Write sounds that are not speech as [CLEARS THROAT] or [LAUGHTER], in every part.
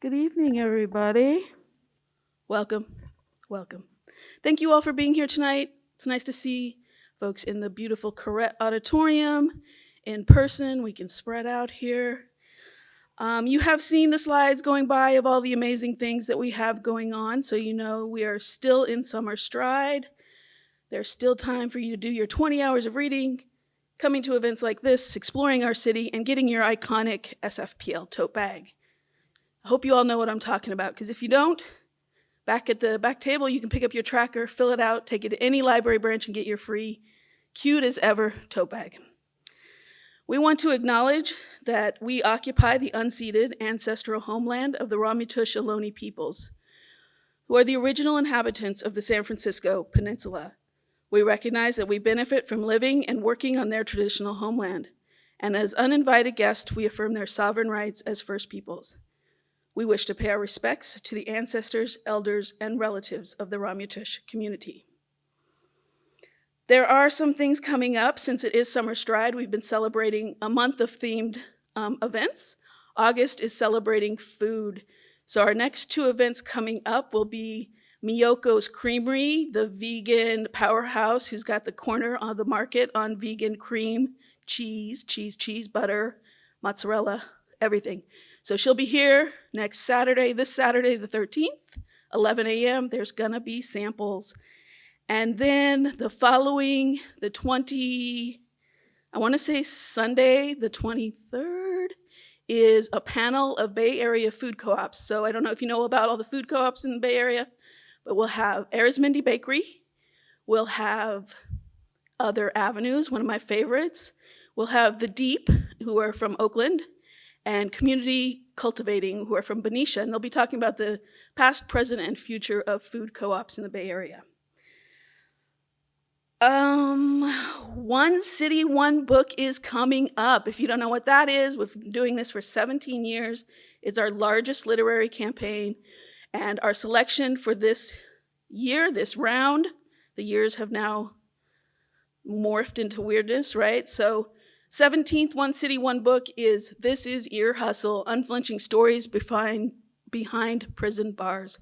Good evening, everybody. Welcome, welcome. Thank you all for being here tonight. It's nice to see folks in the beautiful Koret Auditorium in person. We can spread out here. Um, you have seen the slides going by of all the amazing things that we have going on, so you know we are still in summer stride. There's still time for you to do your 20 hours of reading, coming to events like this, exploring our city, and getting your iconic SFPL tote bag. Hope you all know what I'm talking about, because if you don't, back at the back table, you can pick up your tracker, fill it out, take it to any library branch and get your free, cute as ever, tote bag. We want to acknowledge that we occupy the unceded ancestral homeland of the Ramaytush Ohlone peoples, who are the original inhabitants of the San Francisco Peninsula. We recognize that we benefit from living and working on their traditional homeland, and as uninvited guests, we affirm their sovereign rights as First Peoples. We wish to pay our respects to the ancestors, elders, and relatives of the Ramaytush community. There are some things coming up since it is Summer Stride. We've been celebrating a month of themed um, events. August is celebrating food. So our next two events coming up will be Miyoko's Creamery, the vegan powerhouse who's got the corner on the market on vegan cream, cheese, cheese, cheese, butter, mozzarella, everything. So she'll be here next Saturday, this Saturday the 13th, 11 a.m. There's gonna be samples. And then the following, the 20, I wanna say Sunday, the 23rd, is a panel of Bay Area food co-ops. So I don't know if you know about all the food co-ops in the Bay Area, but we'll have Arizmendi Bakery, we'll have Other Avenues, one of my favorites. We'll have The Deep, who are from Oakland, and Community Cultivating, who are from Benicia, and they'll be talking about the past, present, and future of food co-ops in the Bay Area. Um, One City, One Book is coming up. If you don't know what that is, we've been doing this for 17 years. It's our largest literary campaign. And our selection for this year, this round, the years have now morphed into weirdness, right? So 17th One City, One Book is This is Ear Hustle, Unflinching Stories Behind, behind Prison Bars.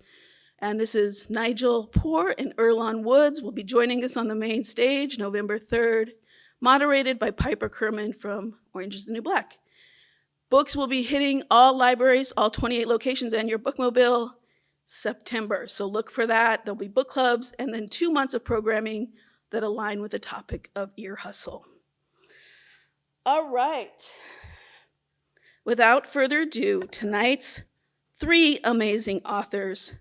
And this is Nigel Poor and Earlonne Woods will be joining us on the main stage November 3rd, moderated by Piper Kerman from Orange is the New Black. Books will be hitting all libraries, all 28 locations, and your bookmobile September. So look for that. There'll be book clubs and then two months of programming that align with the topic of ear hustle. All right. Without further ado, tonight's three amazing authors,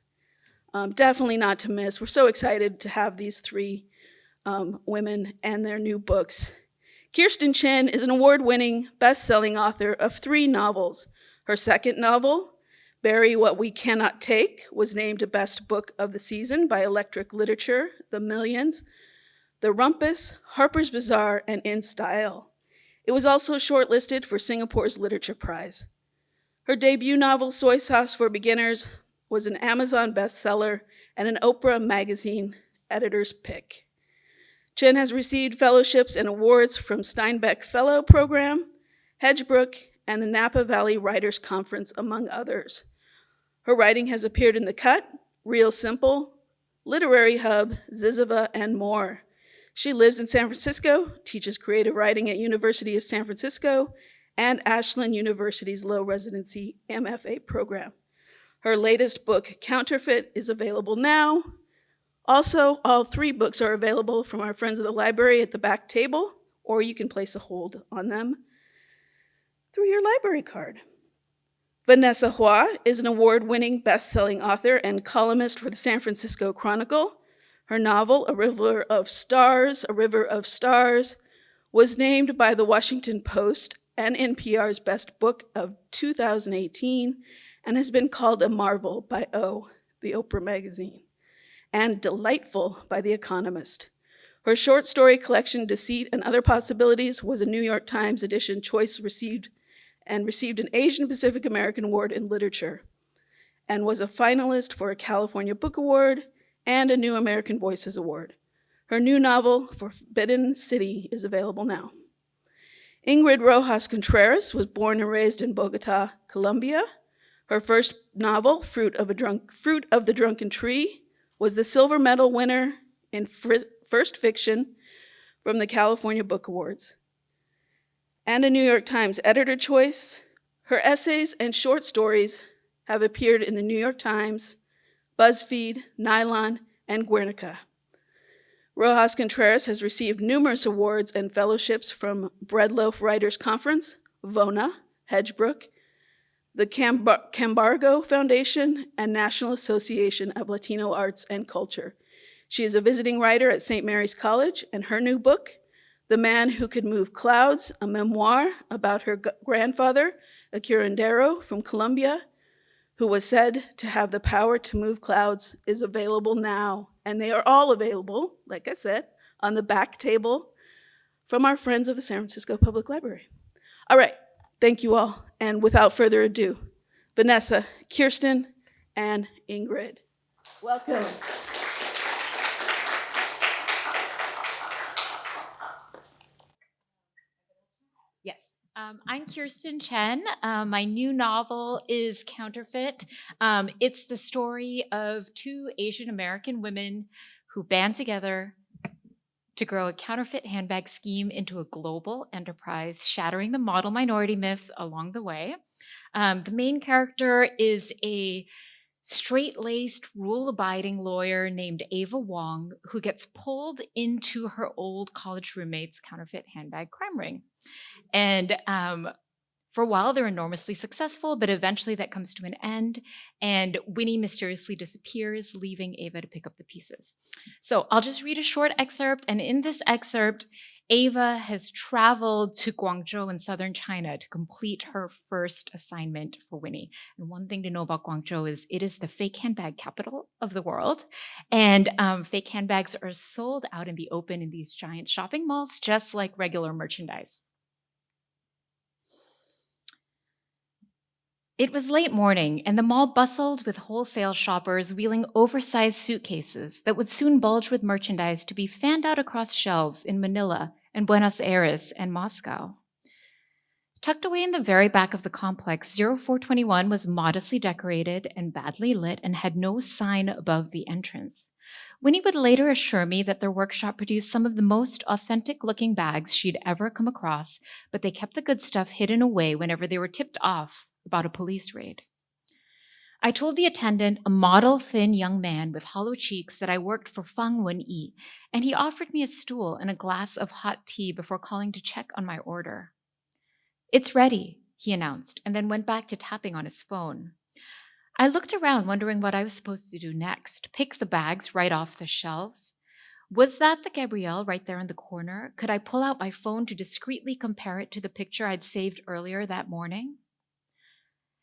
um, definitely not to miss. We're so excited to have these three um, women and their new books. Kirsten Chen is an award-winning, best-selling author of three novels. Her second novel, Bury What We Cannot Take was named a Best Book of the Season by Electric Literature, The Millions, The Rumpus, Harper's Bazaar, and In Style. It was also shortlisted for Singapore's Literature Prize. Her debut novel, Soy Sauce for Beginners, was an Amazon bestseller and an Oprah magazine editor's pick. Chen has received fellowships and awards from Steinbeck Fellow Program, Hedgebrook, and the Napa Valley Writers Conference, among others. Her writing has appeared in The Cut, Real Simple, Literary Hub, Zyzzyva, and more. She lives in San Francisco, teaches creative writing at University of San Francisco, and Ashland University's low residency MFA program. Her latest book, Counterfeit, is available now. Also, all three books are available from our friends of the library at the back table, or you can place a hold on them through your library card. Vanessa Hua is an award-winning best-selling author and columnist for the San Francisco Chronicle. Her novel, A River of Stars, A River of Stars, was named by the Washington Post and NPR's Best Book of 2018 and has been called a marvel by O, the Oprah magazine, and delightful by The Economist. Her short story collection, Deceit and Other Possibilities, was a New York Times edition choice received and received an Asian Pacific American Award in Literature and was a finalist for a California Book Award and a New American Voices Award. Her new novel, Forbidden City, is available now. Ingrid Rojas Contreras was born and raised in Bogota, Colombia. Her first novel, Fruit of, Drunk, Fruit of the Drunken Tree, was the silver medal winner in first fiction from the California Book Awards. And a New York Times editor choice, her essays and short stories have appeared in the New York Times, BuzzFeed, Nylon, and Guernica. Rojas Contreras has received numerous awards and fellowships from Breadloaf Writers Conference, VONA, Hedgebrook, the Camargo Foundation, and National Association of Latino Arts and Culture. She is a visiting writer at St. Mary's College, and her new book, The Man Who Could Move Clouds, a memoir about her grandfather, a curandero from Colombia, who was said to have the power to move clouds, is available now. And they are all available, like I said, on the back table from our friends of the San Francisco Public Library. All right, thank you all. And without further ado, Vanessa, Kirsten, and Ingrid. Welcome. Yes. Um, I'm Kirsten Chen. Um, my new novel is Counterfeit. Um, it's the story of two Asian American women who band together to grow a counterfeit handbag scheme into a global enterprise, shattering the model minority myth along the way. Um, the main character is a straight-laced, rule-abiding lawyer named Ava Wong who gets pulled into her old college roommate's counterfeit handbag crime ring. And um, for a while, they're enormously successful, but eventually that comes to an end, and Winnie mysteriously disappears, leaving Ava to pick up the pieces. So I'll just read a short excerpt, and in this excerpt, Ava has traveled to Guangzhou in southern China to complete her first assignment for Winnie. And one thing to know about Guangzhou is it is the fake handbag capital of the world. And um, fake handbags are sold out in the open in these giant shopping malls, just like regular merchandise. It was late morning, and the mall bustled with wholesale shoppers wheeling oversized suitcases that would soon bulge with merchandise to be fanned out across shelves in Manila and Buenos Aires and Moscow. Tucked away in the very back of the complex, 0421 was modestly decorated and badly lit and had no sign above the entrance. Winnie would later assure me that their workshop produced some of the most authentic looking bags she'd ever come across, but they kept the good stuff hidden away whenever they were tipped off about a police raid. I told the attendant, a model thin young man with hollow cheeks, that I worked for Fang Wen-yi, and he offered me a stool and a glass of hot tea before calling to check on my order. It's ready, he announced, and then went back to tapping on his phone. I looked around, wondering what I was supposed to do next. Pick the bags right off the shelves? Was that the Gabrielle right there in the corner? Could I pull out my phone to discreetly compare it to the picture I'd saved earlier that morning?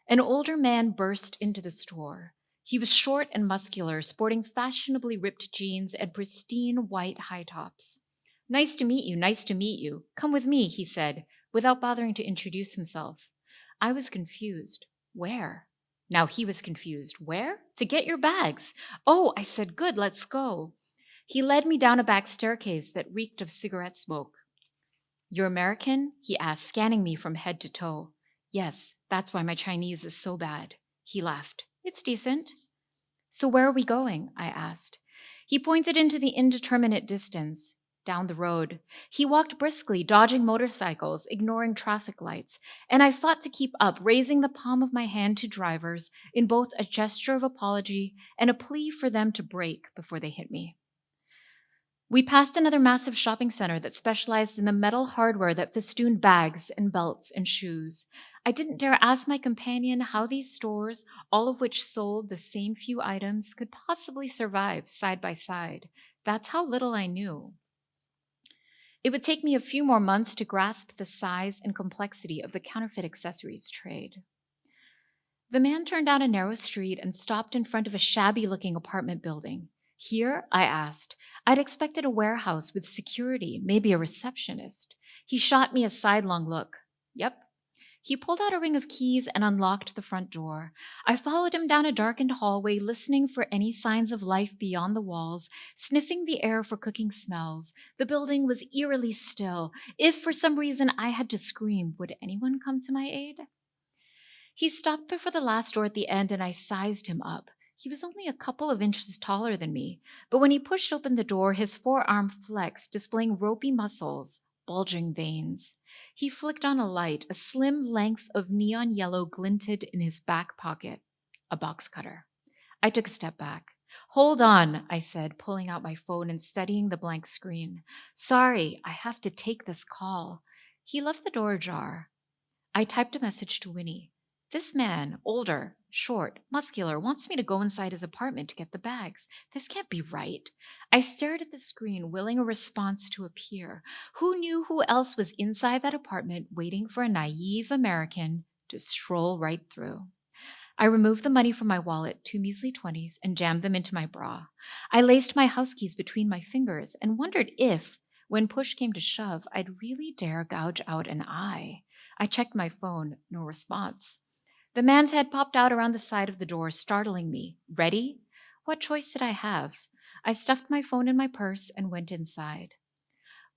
An older man burst into the store. He was short and muscular, sporting fashionably ripped jeans and pristine white high tops. Nice to meet you, nice to meet you. Come with me, he said, without bothering to introduce himself. I was confused. Where? Now he was confused. Where? To get your bags. Oh, I said, good, let's go. He led me down a back staircase that reeked of cigarette smoke. You're American? He asked, scanning me from head to toe. Yes, that's why my Chinese is so bad. He laughed. It's decent. So where are we going? I asked. He pointed into the indeterminate distance, down the road. He walked briskly, dodging motorcycles, ignoring traffic lights, and I fought to keep up, raising the palm of my hand to drivers in both a gesture of apology and a plea for them to brake before they hit me. We passed another massive shopping center that specialized in the metal hardware that festooned bags and belts and shoes. I didn't dare ask my companion how these stores, all of which sold the same few items, could possibly survive side by side. That's how little I knew. It would take me a few more months to grasp the size and complexity of the counterfeit accessories trade. The man turned down a narrow street and stopped in front of a shabby looking apartment building. Here, I asked. I'd expected a warehouse with security, maybe a receptionist. He shot me a sidelong look. Yep, he pulled out a ring of keys and unlocked the front door. I followed him down a darkened hallway, listening for any signs of life beyond the walls, sniffing the air for cooking smells. The building was eerily still. If for some reason I had to scream, would anyone come to my aid? He stopped before the last door at the end and I sized him up. He was only a couple of inches taller than me, but when he pushed open the door, his forearm flexed, displaying ropey muscles, bulging veins. He flicked on a light. A slim length of neon yellow glinted in his back pocket. A box cutter. I took a step back. Hold on, I said, pulling out my phone and studying the blank screen. Sorry, I have to take this call. He left the door ajar. I typed a message to Winnie. This man, older, short, muscular, wants me to go inside his apartment to get the bags. This can't be right. I stared at the screen, willing a response to appear. Who knew who else was inside that apartment waiting for a naive American to stroll right through? I removed the money from my wallet, two measly twenties, and jammed them into my bra. I laced my house keys between my fingers and wondered if, when push came to shove, I'd really dare gouge out an eye. I checked my phone, no response. The man's head popped out around the side of the door, startling me. Ready? What choice did I have? I stuffed my phone in my purse and went inside.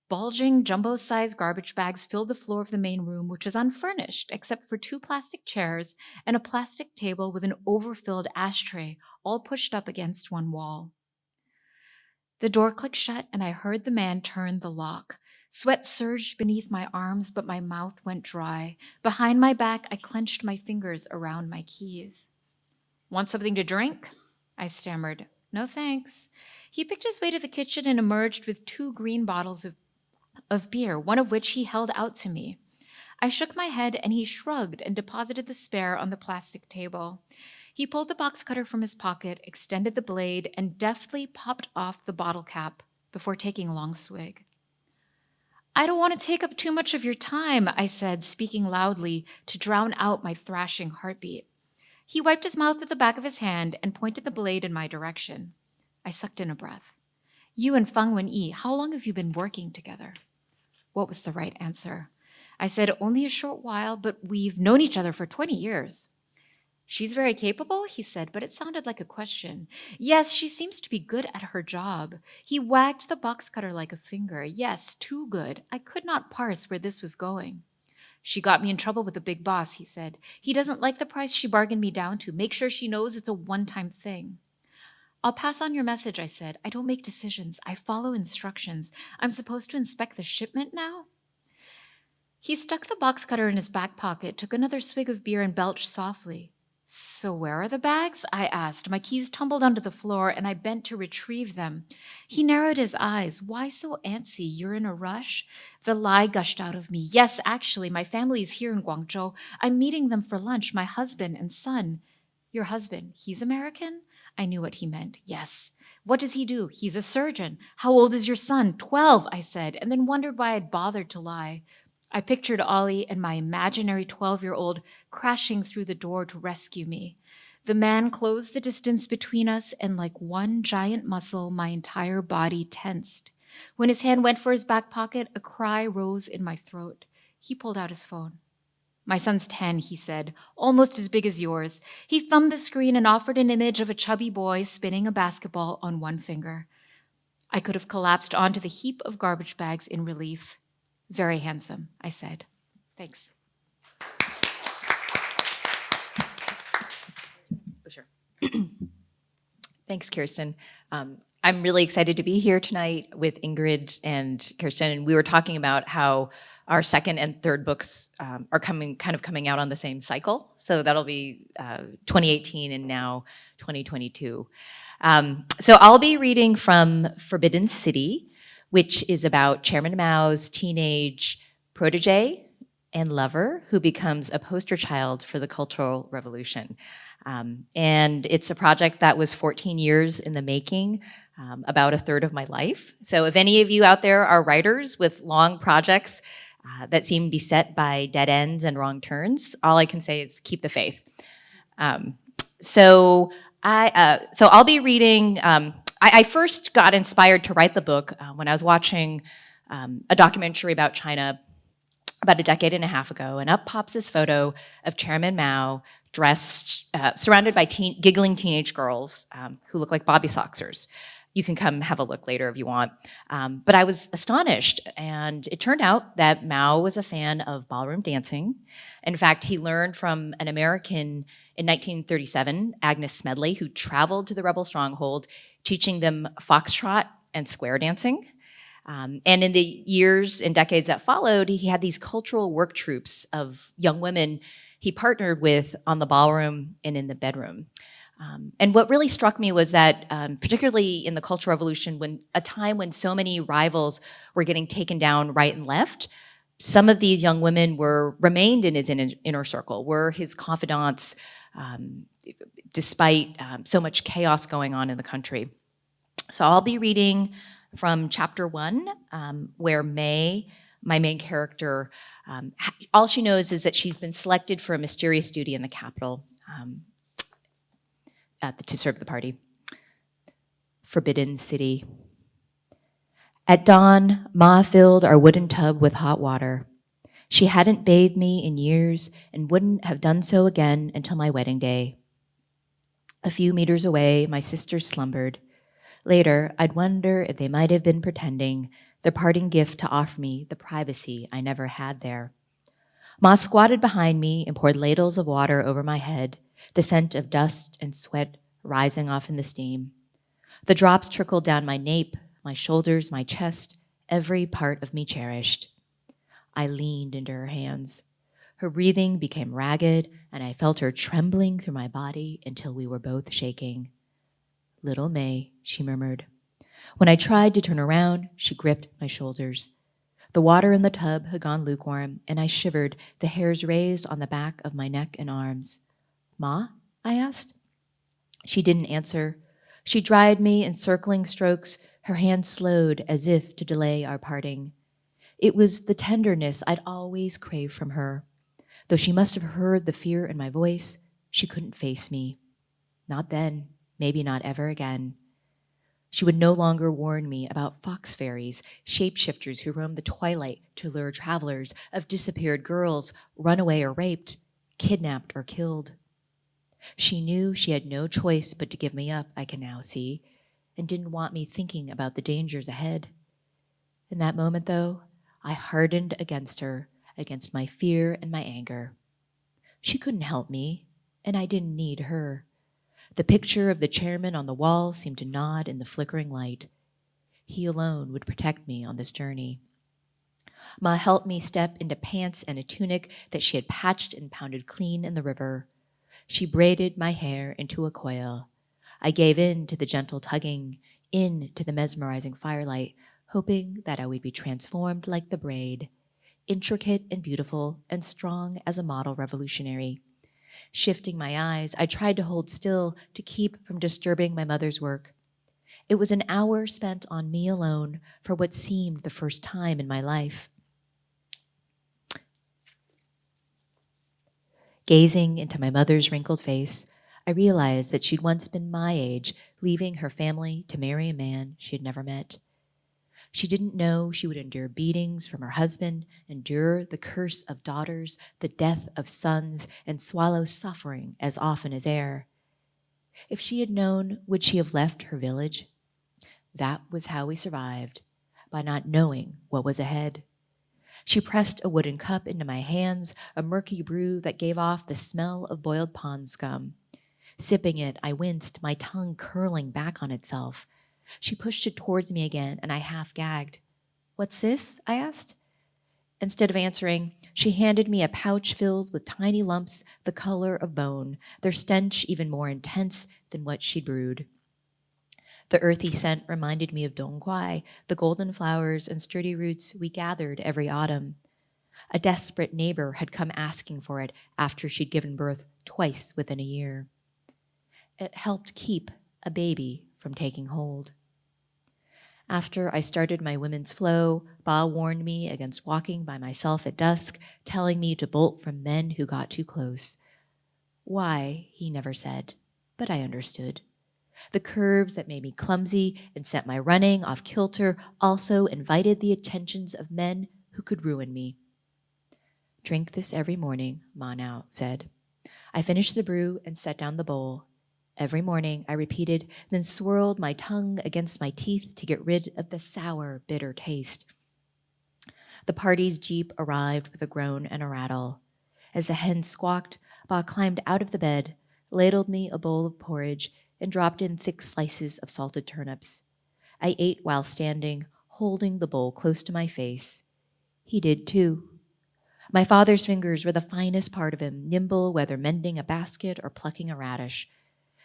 Bulging, jumbo sized garbage bags filled the floor of the main room, which was unfurnished except for two plastic chairs and a plastic table with an overfilled ashtray, all pushed up against one wall. The door clicked shut, and I heard the man turn the lock. Sweat surged beneath my arms, but my mouth went dry. Behind my back, I clenched my fingers around my keys. Want something to drink? I stammered. No thanks. He picked his way to the kitchen and emerged with two green bottles of, of beer, one of which he held out to me. I shook my head and he shrugged and deposited the spare on the plastic table. He pulled the box cutter from his pocket, extended the blade, and deftly popped off the bottle cap before taking a long swig. I don't want to take up too much of your time, I said, speaking loudly to drown out my thrashing heartbeat. He wiped his mouth with the back of his hand and pointed the blade in my direction. I sucked in a breath. You and Fang Wen Yi, how long have you been working together? What was the right answer? I said, only a short while, but we've known each other for 20 years. She's very capable, he said, but it sounded like a question. Yes, she seems to be good at her job. He wagged the box cutter like a finger. Yes, too good. I could not parse where this was going. She got me in trouble with the big boss, he said. He doesn't like the price she bargained me down to. Make sure she knows it's a one time thing. I'll pass on your message, I said. I don't make decisions. I follow instructions. I'm supposed to inspect the shipment now? He stuck the box cutter in his back pocket, took another swig of beer, and belched softly. So, where are the bags? I asked. My keys tumbled onto the floor and I bent to retrieve them. He narrowed his eyes. Why so antsy? You're in a rush? The lie gushed out of me. Yes, actually, my family is here in Guangzhou. I'm meeting them for lunch, my husband and son. Your husband, he's American? I knew what he meant. Yes. What does he do? He's a surgeon. How old is your son? Twelve, I said, and then wondered why I'd bothered to lie. I pictured Ollie and my imaginary 12 year old crashing through the door to rescue me. The man closed the distance between us, and like one giant muscle, my entire body tensed. When his hand went for his back pocket, a cry rose in my throat. He pulled out his phone. My son's 10, he said, almost as big as yours. He thumbed the screen and offered an image of a chubby boy spinning a basketball on one finger. I could have collapsed onto the heap of garbage bags in relief. Very handsome, I said. Thanks. Oh. [CLEARS THROAT] Thanks, Kirsten. Um, I'm really excited to be here tonight with Ingrid and Kirsten. And we were talking about how our second and third books um, are coming, kind of coming out on the same cycle. So that'll be uh, 2018 and now 2022. Um, so I'll be reading from Forbidden City, which is about Chairman Mao's teenage protege and lover who becomes a poster child for the Cultural Revolution. Um, and it's a project that was 14 years in the making, um, about a third of my life. So if any of you out there are writers with long projects uh, that seem beset by dead ends and wrong turns, all I can say is keep the faith. Um, so I, uh, so I'll be reading um, I, I, first got inspired to write the book uh, when I was watching um, a documentary about China about a decade and a half ago, and up pops this photo of Chairman Mao dressed, uh, surrounded by teen, giggling teenage girls um, who look like Bobby Soxers. You can come have a look later if you want. Um, but I was astonished, and it turned out that Mao was a fan of ballroom dancing. In fact, he learned from an American in 1937, Agnes Smedley, who traveled to the rebel stronghold, teaching them foxtrot and square dancing. Um, and in the years and decades that followed, he had these cultural work troops of young women he partnered with on the ballroom and in the bedroom. Um, and what really struck me was that, um, particularly in the Cultural Revolution, when a time when so many rivals were getting taken down right and left, some of these young women were remained in his inner, inner circle, were his confidants, um, despite um, so much chaos going on in the country. So I'll be reading from chapter one, um, where May, my main character, um, all she knows is that she's been selected for a mysterious duty in the capital um, at the, to serve the party. Forbidden City. At dawn, Ma filled our wooden tub with hot water. She hadn't bathed me in years and wouldn't have done so again until my wedding day. A few meters away, my sisters slumbered. Later, I'd wonder if they might have been pretending, their parting gift to offer me the privacy I never had there. Ma squatted behind me and poured ladles of water over my head, the scent of dust and sweat rising off in the steam. The drops trickled down my nape, my shoulders, my chest, every part of me cherished. I leaned into her hands. Her breathing became ragged, and I felt her trembling through my body until we were both shaking. Little May, she murmured. When I tried to turn around, she gripped my shoulders. The water in the tub had gone lukewarm, and I shivered, the hairs raised on the back of my neck and arms. Ma? I asked. She didn't answer. She dried me in circling strokes, her hand slowed as if to delay our parting. It was the tenderness I'd always craved from her. Though she must have heard the fear in my voice, she couldn't face me. Not then, maybe not ever again. She would no longer warn me about fox fairies, shapeshifters who roam the twilight to lure travelers, of disappeared girls, runaway or raped, kidnapped or killed. She knew she had no choice but to give me up, I can now see, and didn't want me thinking about the dangers ahead. In that moment, though, I hardened against her, against my fear and my anger. She couldn't help me, and I didn't need her. The picture of the chairman on the wall seemed to nod in the flickering light. He alone would protect me on this journey. Ma helped me step into pants and a tunic that she had patched and pounded clean in the river. She braided my hair into a coil. I gave in to the gentle tugging, in to the mesmerizing firelight, hoping that I would be transformed like the braid, intricate and beautiful and strong as a model revolutionary. Shifting my eyes, I tried to hold still to keep from disturbing my mother's work. It was an hour spent on me alone for what seemed the first time in my life. Gazing into my mother's wrinkled face, I realized that she'd once been my age, leaving her family to marry a man she had never met. She didn't know she would endure beatings from her husband, endure the curse of daughters, the death of sons, and swallow suffering as often as air. If she had known, would she have left her village? That was how we survived, by not knowing what was ahead. She pressed a wooden cup into my hands, a murky brew that gave off the smell of boiled pond scum. Sipping it, I winced, my tongue curling back on itself. She pushed it towards me again, and I half gagged. What's this? I asked. Instead of answering, she handed me a pouch filled with tiny lumps the color of bone, their stench even more intense than what she'd brewed. The earthy scent reminded me of dongguai, the golden flowers and sturdy roots we gathered every autumn. A desperate neighbor had come asking for it after she'd given birth twice within a year. It helped keep a baby from taking hold. After I started my women's flow, Ba warned me against walking by myself at dusk, telling me to bolt from men who got too close. Why, he never said, but I understood. The curves that made me clumsy and sent my running off kilter also invited the attentions of men who could ruin me. Drink this every morning, Ma now said. I finished the brew and set down the bowl. Every morning, I repeated, then swirled my tongue against my teeth to get rid of the sour, bitter taste. The party's jeep arrived with a groan and a rattle. As the hen squawked, Ba climbed out of the bed, ladled me a bowl of porridge, and dropped in thick slices of salted turnips. I ate while standing, holding the bowl close to my face. He did too. My father's fingers were the finest part of him, nimble whether mending a basket or plucking a radish.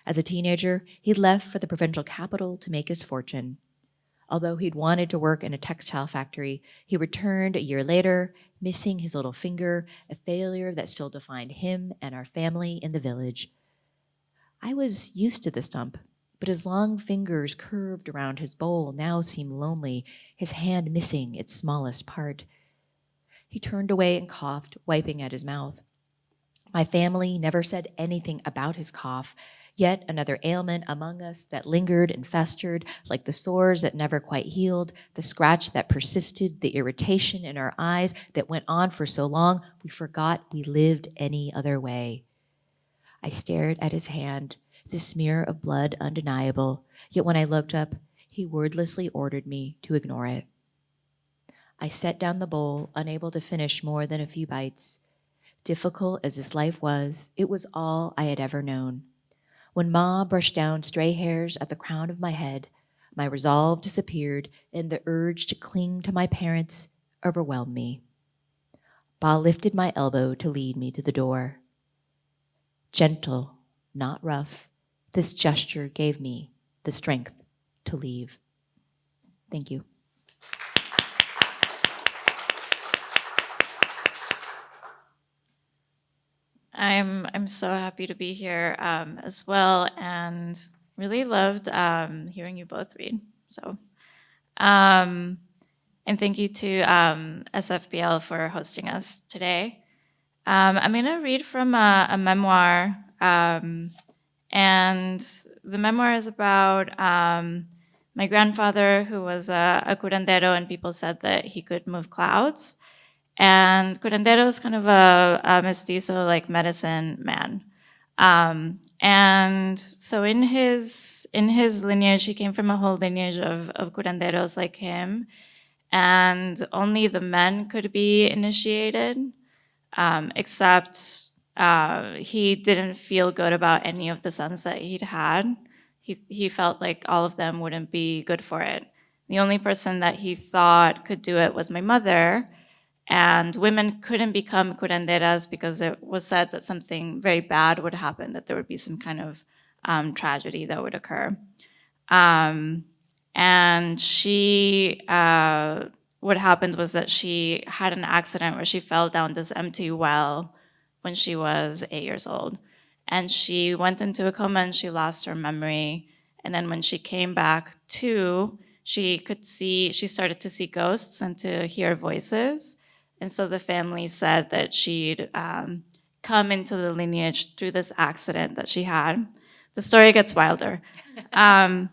As a teenager, he left for the provincial capital to make his fortune. Although he'd wanted to work in a textile factory, he returned a year later, missing his little finger, a failure that still defined him and our family in the village. I was used to the stump, but his long fingers curved around his bowl now seemed lonely, his hand missing its smallest part. He turned away and coughed, wiping at his mouth. My family never said anything about his cough, yet another ailment among us that lingered and festered, like the sores that never quite healed, the scratch that persisted, the irritation in our eyes that went on for so long, we forgot we lived any other way. I stared at his hand, the smear of blood undeniable, yet when I looked up, he wordlessly ordered me to ignore it. I set down the bowl, unable to finish more than a few bites. Difficult as this life was, it was all I had ever known. When Ma brushed down stray hairs at the crown of my head, my resolve disappeared and the urge to cling to my parents overwhelmed me. Ba lifted my elbow to lead me to the door. Gentle, not rough, this gesture gave me the strength to leave. Thank you. I'm I'm so happy to be here um, as well, and really loved um, hearing you both read. So, um, and thank you to um, SFPL for hosting us today. Um, I'm going to read from a, a memoir, um, and the memoir is about my grandfather, who was a, a curandero, and people said that he could move clouds. And curandero is kind of a, a mestizo, like medicine man. Um, and so in his in his lineage, he came from a whole lineage of, of curanderos like him. And only the men could be initiated, um, except uh, he didn't feel good about any of the sons that he'd had. He, he felt like all of them wouldn't be good for it. The only person that he thought could do it was my mother, and women couldn't become curanderas because it was said that something very bad would happen, that there would be some kind of um, tragedy that would occur. Um, and she, uh, what happened was that she had an accident where she fell down this empty well when she was eight years old. And she went into a coma and she lost her memory. And then when she came back to, she could see, she started to see ghosts and to hear voices. And so the family said that she'd um, come into the lineage through this accident that she had. The story gets wilder. [LAUGHS] Um,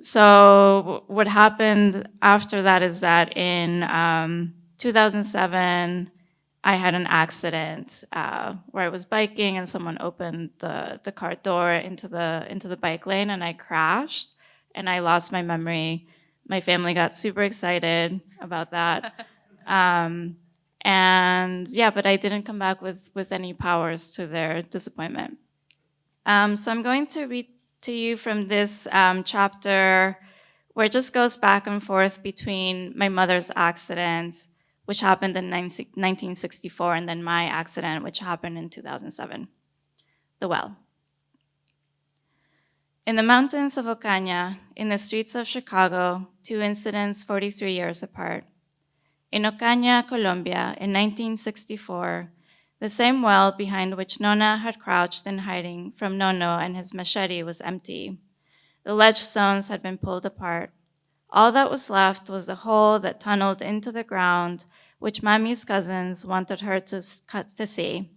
so what happened after that is that in um, 2007, I had an accident uh, where I was biking and someone opened the, the car door into the, into the bike lane and I crashed and I lost my memory. My family got super excited about that. [LAUGHS] Um, and yeah, but I didn't come back with, with any powers to their disappointment. Um, so I'm going to read to you from this um, chapter where it just goes back and forth between my mother's accident, which happened in 1964, and then my accident, which happened in 2007. The well. In the mountains of Ocaña, in the streets of Chicago, two incidents 43 years apart. In Ocaña, Colombia, in 1964, the same well behind which Nona had crouched in hiding from Nono and his machete was empty. The ledge stones had been pulled apart. All that was left was a hole that tunneled into the ground, which Mami's cousins wanted her to, cut to see.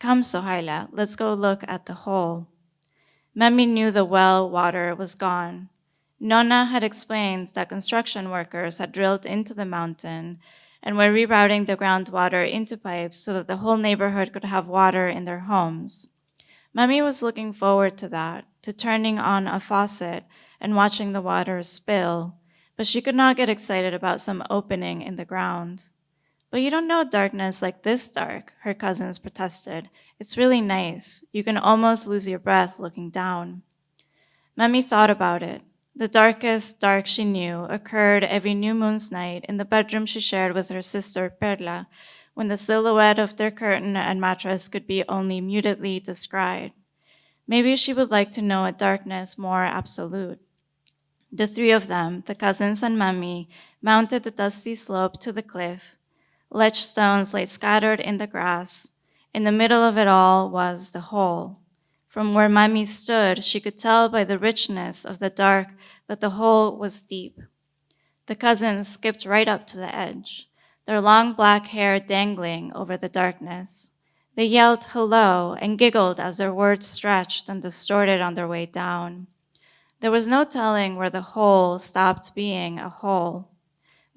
Come, Sohaila, let's go look at the hole. Mami knew the well water was gone. Nona had explained that construction workers had drilled into the mountain and were rerouting the groundwater into pipes so that the whole neighborhood could have water in their homes. Mami was looking forward to that. to turning on a faucet and watching the water spill, but she could not get excited about some opening in the ground. But you don't know darkness like this dark, her cousins protested. It's really nice. You can almost lose your breath looking down. Mami thought about it. The darkest dark she knew occurred every new moon's night in the bedroom she shared with her sister Perla, when the silhouette of their curtain and mattress could be only mutedly descried. Maybe she would like to know a darkness more absolute. The three of them, the cousins and Mami, mounted the dusty slope to the cliff. Ledge stones lay scattered in the grass. In the middle of it all was the hole. From where Mami stood, she could tell by the richness of the dark that the hole was deep. The cousins skipped right up to the edge, their long black hair dangling over the darkness. They yelled hello and giggled as their words stretched and distorted on their way down. There was no telling where the hole stopped being a hole.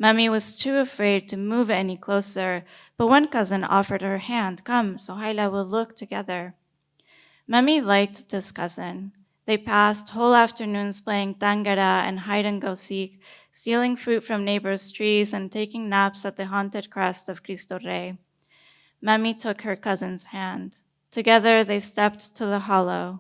Mami was too afraid to move any closer, but one cousin offered her hand. Come, Sohaila will look together. Mami liked this cousin. They passed whole afternoons playing tangara and hide and go seek, stealing fruit from neighbors' trees and taking naps at the haunted crest of Cristo Rey. Mami took her cousin's hand. Together they stepped to the hollow.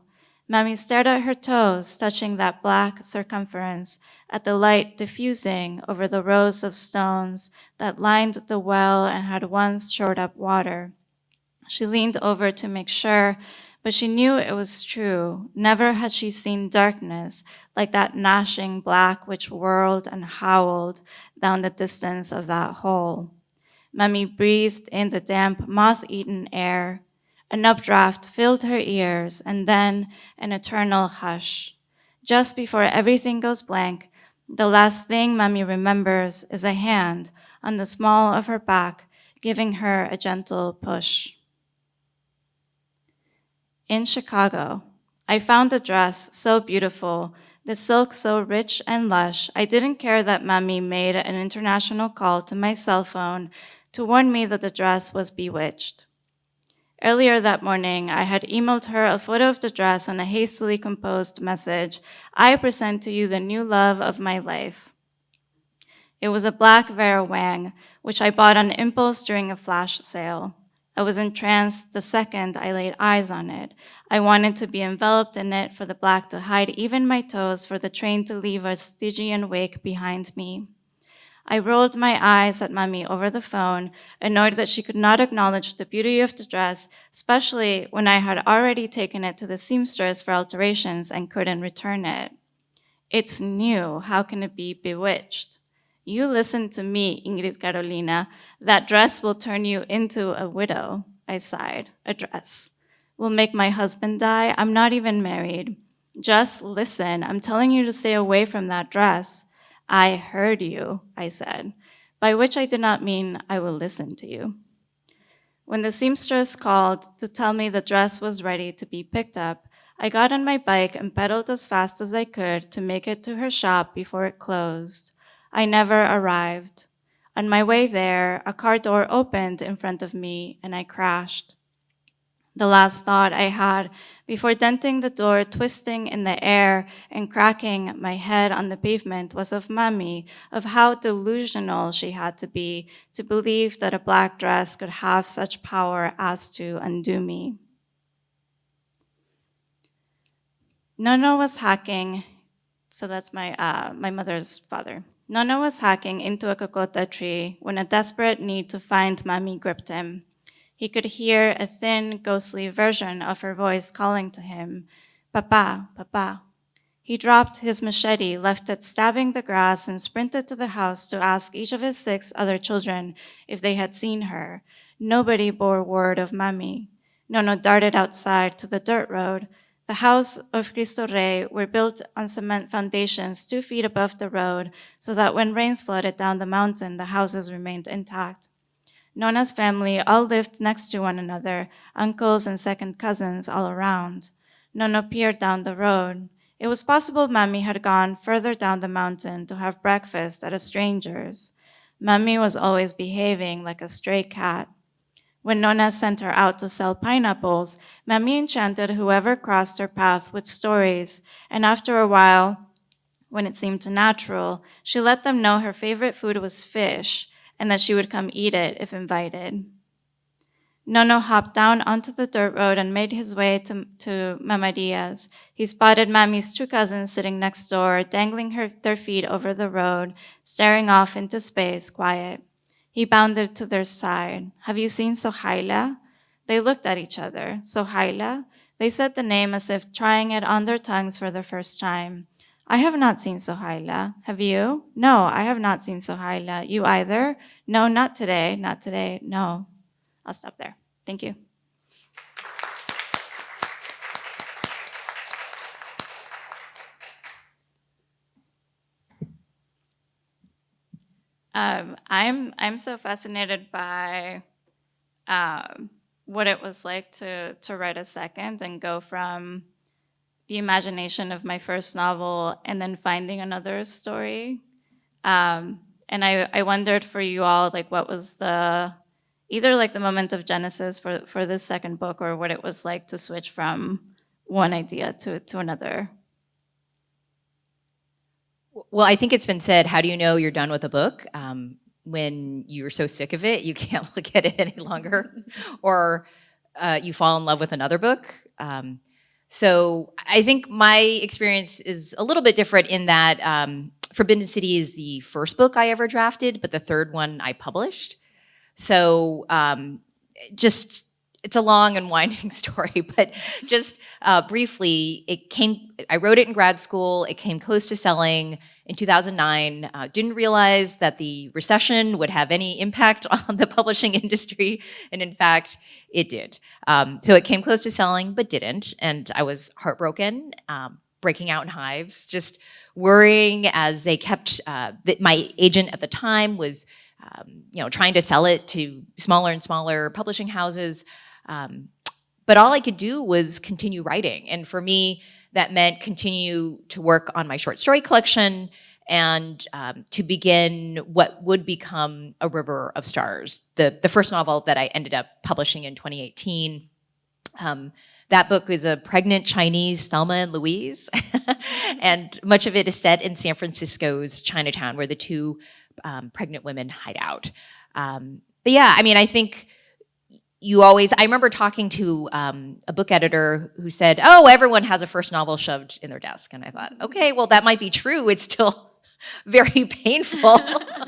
Mami stared at her toes, touching that black circumference, at the light diffusing over the rows of stones that lined the well and had once shored up water. She leaned over to make sure, but she knew it was true. Never had she seen darkness like that gnashing black which whirled and howled down the distance of that hole. Mami breathed in the damp, moth-eaten air. An updraft filled her ears, and then an eternal hush. Just before everything goes blank, the last thing Mami remembers is a hand on the small of her back, giving her a gentle push. In Chicago, I found a dress so beautiful, the silk so rich and lush, I didn't care that Mami made an international call to my cell phone to warn me that the dress was bewitched. Earlier that morning, I had emailed her a photo of the dress and a hastily composed message. I present to you the new love of my life. It was a black Vera Wang, which I bought on impulse during a flash sale. I was entranced the second I laid eyes on it. I wanted to be enveloped in it for the black to hide even my toes for the train to leave a Stygian wake behind me. I rolled my eyes at Mami over the phone, annoyed that she could not acknowledge the beauty of the dress, especially when I had already taken it to the seamstress for alterations and couldn't return it. It's new. How can it be bewitched? You listen to me, Ingrid Carolina. That dress will turn you into a widow. I sighed. A dress. Will make my husband die. I'm not even married. Just listen. I'm telling you to stay away from that dress. I heard you, I said, by which I did not mean I will listen to you. When the seamstress called to tell me the dress was ready to be picked up, I got on my bike and pedaled as fast as I could to make it to her shop before it closed. I never arrived. On my way there, a car door opened in front of me and I crashed. The last thought I had before denting the door, twisting in the air and cracking my head on the pavement was of Mami, of how delusional she had to be to believe that a black dress could have such power as to undo me. Nono was hacking, so that's my, uh, my mother's father. Nono was hacking into a cocota tree when a desperate need to find Mami gripped him. He could hear a thin, ghostly version of her voice calling to him, Papa, Papa. He dropped his machete, left it stabbing the grass, and sprinted to the house to ask each of his six other children if they had seen her. Nobody bore word of Mami. Nono darted outside to the dirt road. The house of Cristo Rey were built on cement foundations two feet above the road so that when rains flooded down the mountain, the houses remained intact. Nona's family all lived next to one another, uncles and second cousins all around. Nona peered down the road. It was possible Mami had gone further down the mountain to have breakfast at a stranger's. Mami was always behaving like a stray cat. When Nona sent her out to sell pineapples, Mami enchanted whoever crossed her path with stories, and after a while, when it seemed natural, she let them know her favorite food was fish and that she would come eat it if invited. Nono hopped down onto the dirt road and made his way to, to Mama Diaz. He spotted Mami's two cousins sitting next door, dangling her, their feet over the road, staring off into space, quiet. He bounded to their side. Have you seen Sohaila? They looked at each other. Sohaila? They said the name as if trying it on their tongues for the first time. I have not seen Sohaila. Have you? No, I have not seen Sohaila. You either? No, not today. Not today. No. I'll stop there. Thank you. Um, I'm I'm so fascinated by um, what it was like to to write a second and go from the imagination of my first novel and then finding another story. Um, and I, I wondered for you all, like, what was the either like the moment of genesis for for this second book, or what it was like to switch from one idea to to another. Well, I think it's been said, how do you know you're done with a book? Um, when you're so sick of it, you [LAUGHS] can't look at it any longer, [LAUGHS] or uh, you fall in love with another book. Um, so I think my experience is a little bit different in that um, Forbidden City is the first book I ever drafted, but the third one I published. So um, just it's a long and winding [LAUGHS] story, but just uh, briefly, it came. I wrote it in grad school. It came close to selling in 2009. Uh, didn't realize that the recession would have any impact [LAUGHS] on the publishing industry, and in fact, it did. Um, so it came close to selling, but didn't, and I was heartbroken, um, breaking out in hives, just worrying as they kept. Uh, my agent at the time was. Um, you know, trying to sell it to smaller and smaller publishing houses. Um, but all I could do was continue writing. And for me, that meant continue to work on my short story collection and um, to begin what would become A River of Stars, the, the first novel that I ended up publishing in 2018. Um, that book is a pregnant Chinese Thelma and Louise, [LAUGHS] and much of it is set in San Francisco's Chinatown, where the two um, pregnant women hide out. Um, but yeah, I mean, I think you always, I remember talking to um, a book editor who said, oh, everyone has a first novel shoved in their desk. And I thought, okay, well, that might be true. It's still [LAUGHS] very painful.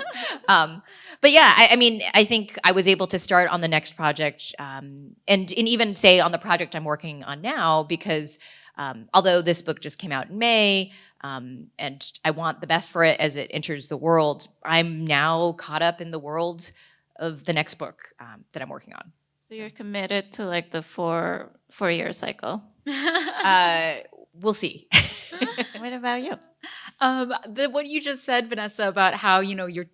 [LAUGHS] um, but yeah, I, I, mean, I think I was able to start on the next project um, and, and even say on the project I'm working on now, because um, although this book just came out in May, um, and I want the best for it as it enters the world, I'm now caught up in the world of the next book um, that I'm working on. So you're committed to like the four four year cycle. [LAUGHS] Uh, we'll see. [LAUGHS] what about you? Um, the, what you just said, Vanessa, about how you know you're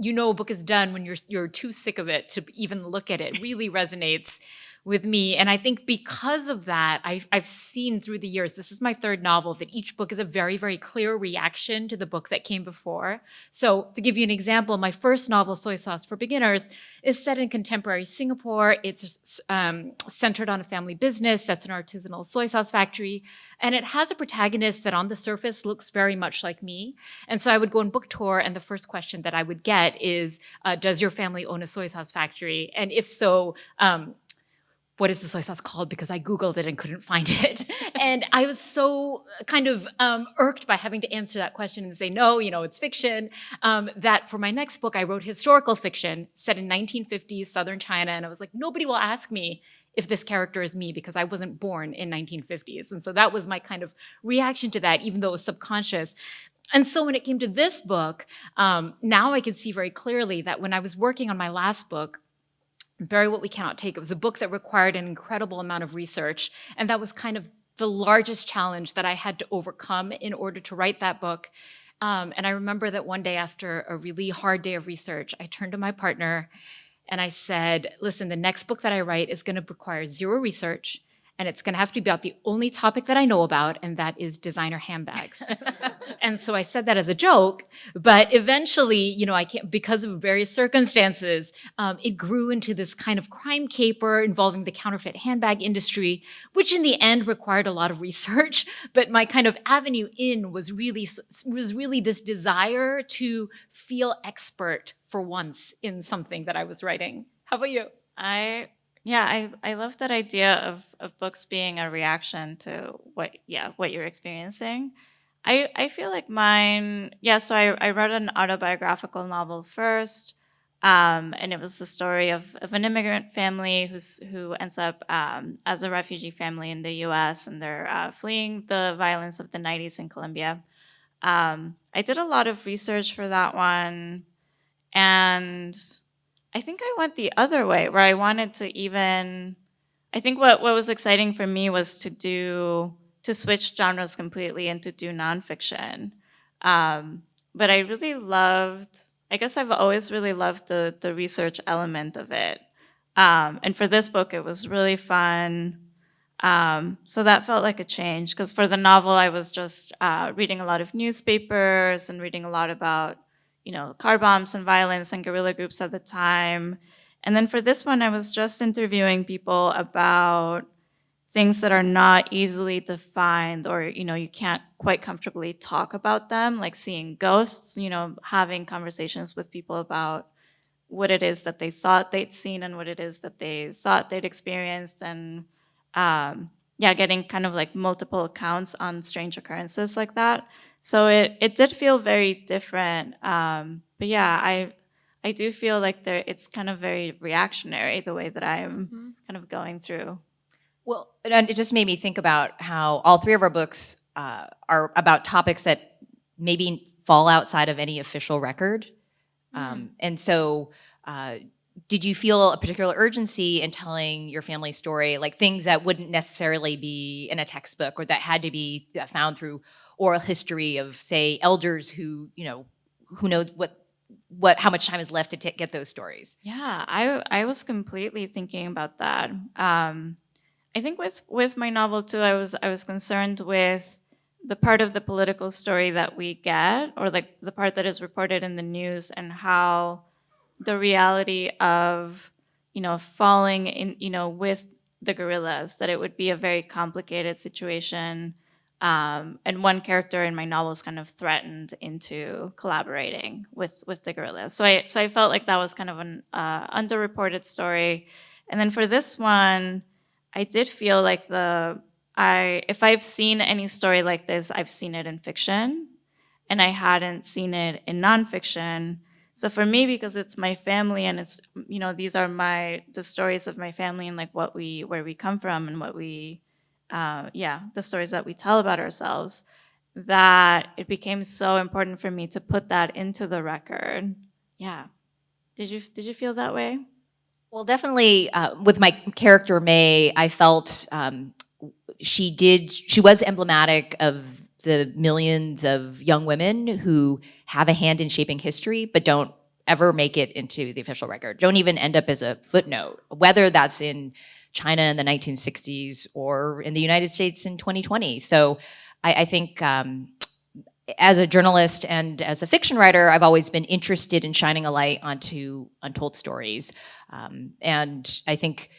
you know a book is done when you're you're too sick of it to even look at it really resonates with me. And I think because of that, I've, I've seen through the years, this is my third novel, that each book is a very, very clear reaction to the book that came before. So to give you an example, my first novel, Soy Sauce for Beginners, is set in contemporary Singapore. It's um, centered on a family business that's an artisanal soy sauce factory. And it has a protagonist that on the surface looks very much like me. And so I would go on book tour and the first question that I would get is, uh, does your family own a soy sauce factory? And if so, um, what is the soy sauce called because I Googled it and couldn't find it. [LAUGHS] and I was so kind of um, irked by having to answer that question and say, no, you know, it's fiction, um, that for my next book, I wrote historical fiction set in 1950s Southern China. And I was like, nobody will ask me if this character is me because I wasn't born in 1950s. And so that was my kind of reaction to that, even though it was subconscious. And so when it came to this book, um, now I can see very clearly that when I was working on my last book, Bury What We Cannot Take. It was a book that required an incredible amount of research. And that was kind of the largest challenge that I had to overcome in order to write that book. Um, and I remember that one day after a really hard day of research, I turned to my partner and I said, listen, the next book that I write is going to require zero research and it's going to have to be about the only topic that I know about, and that is designer handbags. [LAUGHS] and so I said that as a joke, but eventually, you know, I can't because of various circumstances, um, it grew into this kind of crime caper involving the counterfeit handbag industry, which in the end required a lot of research. [LAUGHS] But my kind of avenue in was really was really this desire to feel expert for once in something that I was writing. How about you? I yeah, I I love that idea of of books being a reaction to what yeah what you're experiencing. I I feel like mine yeah. So I I wrote an autobiographical novel first, um, and it was the story of of an immigrant family who's who ends up um, as a refugee family in the U.S. and they're uh, fleeing the violence of the '90s in Colombia. Um, I did a lot of research for that one, and I think I went the other way where I wanted to even I think what, what was exciting for me was to do to switch genres completely and to do nonfiction. Um, but I really loved I guess I've always really loved the the research element of it. Um, and for this book it was really fun. Um, so that felt like a change because for the novel I was just uh, reading a lot of newspapers and reading a lot about you know, car bombs and violence and guerrilla groups at the time. And then for this one, I was just interviewing people about things that are not easily defined or, you know, you can't quite comfortably talk about them, like seeing ghosts, you know, having conversations with people about what it is that they thought they'd seen and what it is that they thought they'd experienced and um, yeah, getting kind of like multiple accounts on strange occurrences like that. So it, it did feel very different. Um, but yeah, I I do feel like there it's kind of very reactionary the way that I'm mm -hmm. kind of going through. Well, and it just made me think about how all three of our books uh, are about topics that maybe fall outside of any official record. Mm. Um, and so uh, did you feel a particular urgency in telling your family story, like things that wouldn't necessarily be in a textbook or that had to be uh, found through oral history of say elders who, you know, who knows what what how much time is left to get those stories. Yeah, I I was completely thinking about that. Um, I think with with my novel too, I was I was concerned with the part of the political story that we get, or like the part that is reported in the news, and how the reality of you know falling in you know with the guerrillas, that it would be a very complicated situation um, and one character in my novel is kind of threatened into collaborating with with the guerrillas. So I so I felt like that was kind of an uh, underreported story. And then for this one, I did feel like the I if I've seen any story like this, I've seen it in fiction, and I hadn't seen it in nonfiction. So for me, because it's my family and it's you know these are my the stories of my family and like what we where we come from and what we uh, yeah, the stories that we tell about ourselves, that it became so important for me to put that into the record. Yeah. Did you, did you feel that way? Well, definitely uh, with my character May, I felt um, she did, she was emblematic of the millions of young women who have a hand in shaping history, but don't ever make it into the official record, don't even end up as a footnote, whether that's in China in the 1960s or in the United States in 2020. So I, I think um, as a journalist and as a fiction writer, I've always been interested in shining a light onto untold stories. Um, and I think,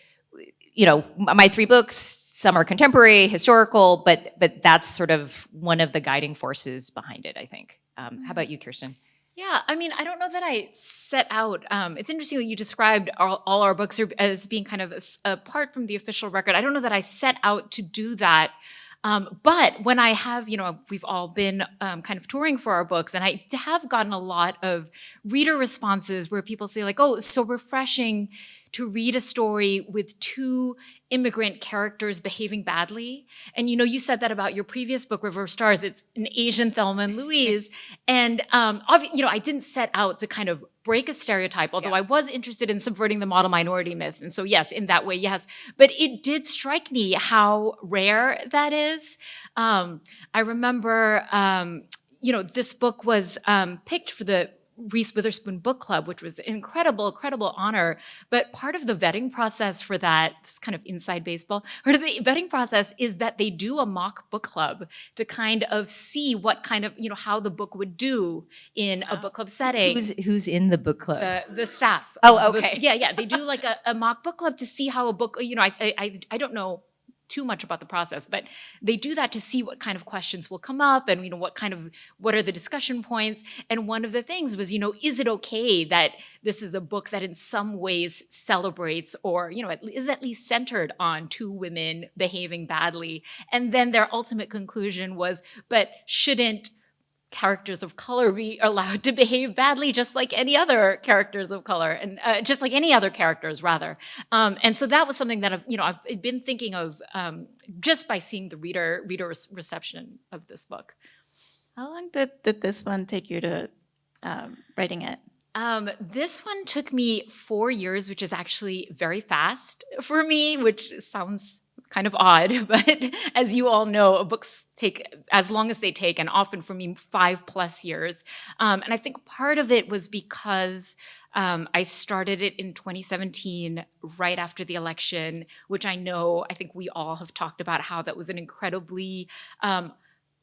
you know, my three books, some are contemporary, historical, but but that's sort of one of the guiding forces behind it, I think. Um, how about you, Kirsten? Yeah, I mean, I don't know that I set out. Um, it's interesting that you described all, all our books as being kind of apart from the official record. I don't know that I set out to do that. Um, but when I have, you know, we've all been um, kind of touring for our books, and I have gotten a lot of reader responses where people say, like, oh, so refreshing to read a story with two immigrant characters behaving badly. And you know, you said that about your previous book, River of Stars. It's an Asian Thelma and Louise. and um, you know, I didn't set out to kind of break a stereotype, although yeah. I was interested in subverting the model minority myth. And so yes, in that way, yes. But it did strike me how rare that is. Um, I remember, um, you know, this book was um, picked for the Reese Witherspoon Book Club, which was an incredible, incredible honor. But part of the vetting process for that, this kind of inside baseball, part of the vetting process is that they do a mock book club to kind of see what kind of, you know, how the book would do in a book club setting. Who's who's in the book club? the, the staff. Oh, was- okay. yeah, yeah. They do like a, a mock book club to see how a book, you know, I- I, I don't know too much about the process, but they do that to see what kind of questions will come up and, you know, what kind of, what are the discussion points. And one of the things was, you know, is it okay that this is a book that in some ways celebrates or, you know, is at least centered on two women behaving badly? And then their ultimate conclusion was, but shouldn't characters of color be allowed to behave badly just like any other characters of color and uh, just like any other characters rather um, and so that was something that I've you know I've been thinking of um, just by seeing the reader reader reception of this book How long did, did this one take you to um, writing it? Um, this one took me four years, which is actually very fast [LAUGHS] for me, which sounds kind of odd, [LAUGHS] but as you all know, books take as long as they take, and often for me, five plus years. Um, and I think part of it was because um, I started it in 2017, right after the election, which I know, I think we all have talked about how that was an incredibly um,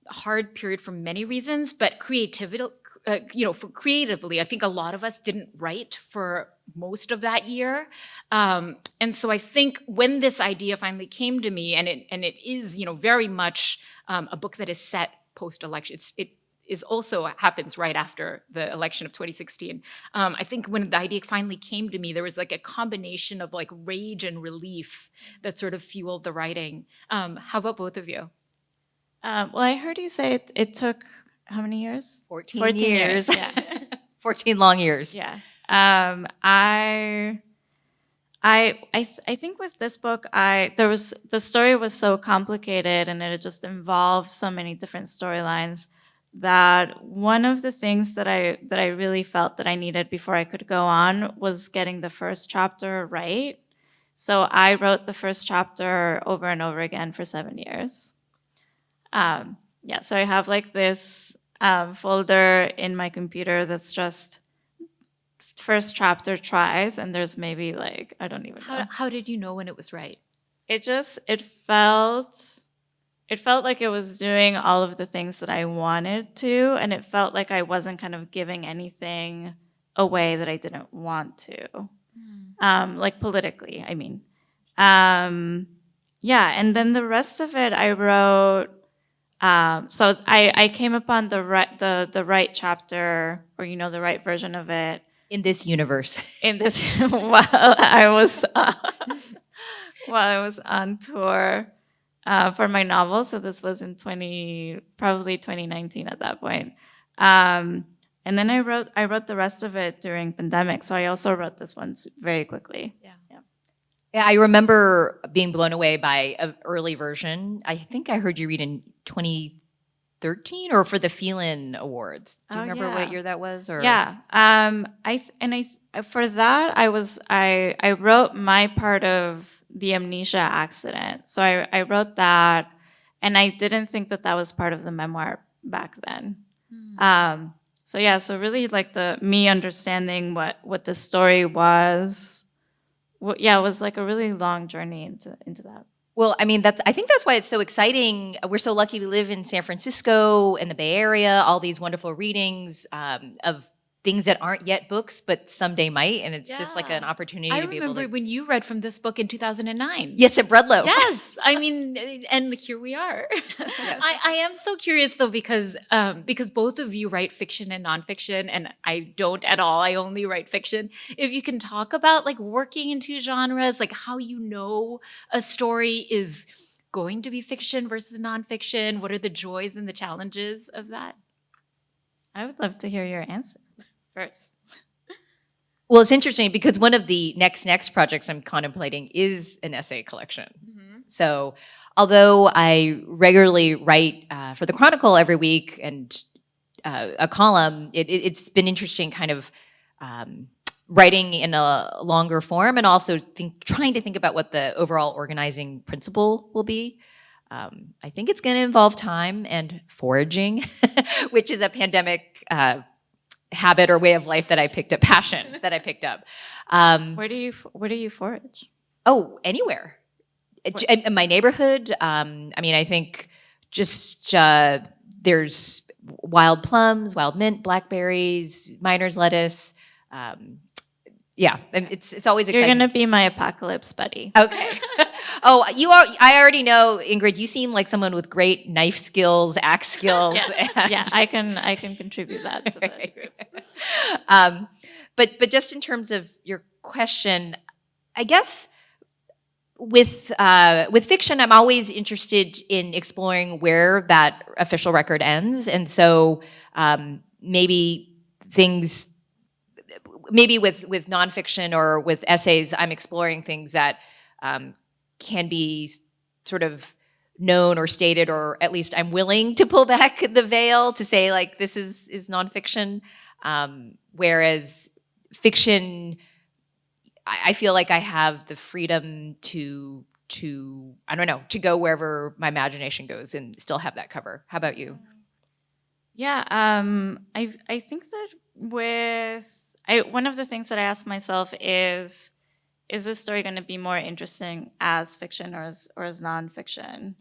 hard period for many reasons, but creativity, uh, you know, for creatively, I think a lot of us didn't write for most of that year. Um, and so I think when this idea finally came to me, and it and it is, you know, very much um, a book that is set post-election. It is also happens right after the election of 2016. Um, I think when the idea finally came to me, there was like a combination of like rage and relief that sort of fueled the writing. Um, how about both of you? Um, well, I heard you say it, it took how many years? 14, 14 years. years, yeah. [LAUGHS] 14 long years. Yeah. Um, I, I, I, th- I think with this book, I there was the story was so complicated and it just involved so many different storylines that one of the things that I that I really felt that I needed before I could go on was getting the first chapter right. So I wrote the first chapter over and over again for seven years. Um, yeah, so I have like this um, folder in my computer that's just first chapter tries, and there's maybe like I don't even know. How, how did you know when it was right? It just it felt it felt like it was doing all of the things that I wanted to, and it felt like I wasn't kind of giving anything away that I didn't want to, um, like politically. I mean, um, yeah, and then the rest of it I wrote. Um, so I, I came upon the right the the right chapter, or you know the right version of it In this universe. [LAUGHS] in this [LAUGHS] while I was uh, [LAUGHS] while I was on tour uh, for my novel. So this was in twenty probably twenty nineteen at that point. Um, and then I wrote I wrote the rest of it during pandemic. So I also wrote this one very quickly. Yeah, I remember being blown away by an early version. I think I heard you read in 2013 or for the Phelan Awards. Do you Oh, remember yeah. what year that was? Or Yeah. Um, I th- and I for that I was I I wrote my part of the amnesia accident. So I I wrote that, and I didn't think that that was part of the memoir back then. Um, so yeah, so really like the me understanding what what the story was. What, yeah, it was like a really long journey into into that. Well, I mean, that's. I think that's why it's so exciting. We're so lucky to live in San Francisco and the Bay Area. All these wonderful readings um, of things that aren't yet books, but someday might, and it's just like an opportunity I to be able remember to. when you read from this book in 2009. Yes, at Breadloaf. Yes, [LAUGHS] I mean, and here we are. I, I am so curious though because um, because both of you write fiction and nonfiction, and I don't at all. I only write fiction. If you can talk about like working in two genres, like how you know a story is going to be fiction versus nonfiction. What are the joys and the challenges of that? I would love to hear your answer first. Well, it's interesting because one of the next next projects I'm contemplating is an essay collection. So, although I regularly write uh, for the Chronicle every week and uh, a column, it, it, has been interesting, kind of um, writing in a longer form, and also think, trying to think about what the overall organizing principle will be. Um, I think it's going to involve time and foraging, [LAUGHS] which is a pandemic uh, habit or way of life that I picked up, passion [LAUGHS] that I picked up. Um, Where do you where do you forage? oh, anywhere. In, in my neighborhood, um, I mean, I think just uh, there's wild plums, wild mint, blackberries, miner's lettuce. Um, yeah, it's it's always You're gonna be my apocalypse buddy. Okay. [LAUGHS] oh, you are. I already know, Ingrid. You seem like someone with great knife skills, axe [LAUGHS] skills. and- yeah, I can I can contribute that to the group. [LAUGHS] um, but but just in terms of your question, I guess with uh, with fiction, I'm always interested in exploring where that official record ends, and so um, maybe things maybe with with nonfiction or with essays, I'm exploring things that um, can be sort of known or stated, or at least I'm willing to pull [LAUGHS] back the veil to say like this is is nonfiction. Um, whereas fiction, I, I feel like I have the freedom to to I don't know to go wherever my imagination goes and still have that cover. How about you? Yeah, um, I I think that with I one of the things that I ask myself is is this story going to be more interesting as fiction or as or as nonfiction?